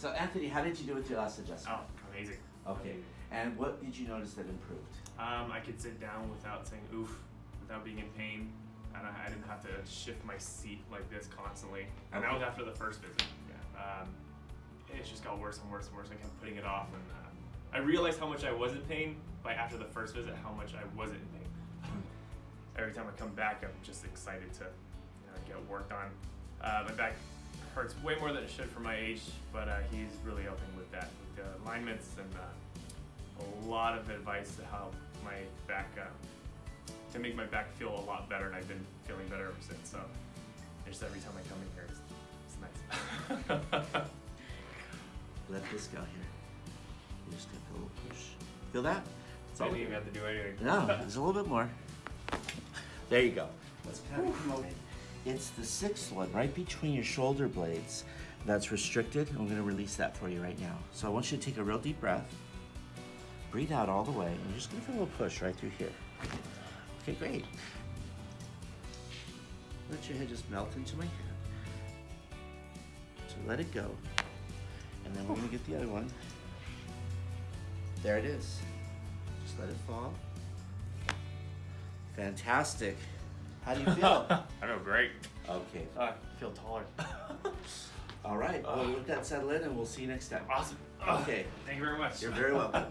So Anthony, how did you do with your last adjustment? Oh, amazing. Okay. And what did you notice that improved? Um, I could sit down without saying oof, without being in pain, and I, I didn't have to shift my seat like this constantly. And that was after the first visit. Yeah. Um, it just got worse and worse and worse. I kept putting it off, and um, I realized how much I was in pain by after the first visit, how much I wasn't in pain. Every time I come back, I'm just excited to you know, get worked on. Uh, my back hurts way more than it should for my age, but uh, he's really helping with that, with the alignments and uh, a lot of advice to help my back, uh, to make my back feel a lot better, and I've been feeling better ever since. So just every time I come in here, it's, it's nice. Let this go here. You just gonna feel a little push. Feel that? It's I all didn't even have to do anything. No, there's a little bit more. There you go. Let's kind of come over. It's the sixth one, right between your shoulder blades, that's restricted. I'm gonna release that for you right now. So I want you to take a real deep breath. Breathe out all the way. and just gonna feel a little push right through here. Okay, great. Let your head just melt into my hand. So let it go. And then we're gonna get the other one. There it is. Just let it fall. Fantastic. How do you feel? I feel great. okay. I feel taller. All right. Well, let that settle in and we'll see you next time. awesome. Okay. Thank you very much. You're very welcome.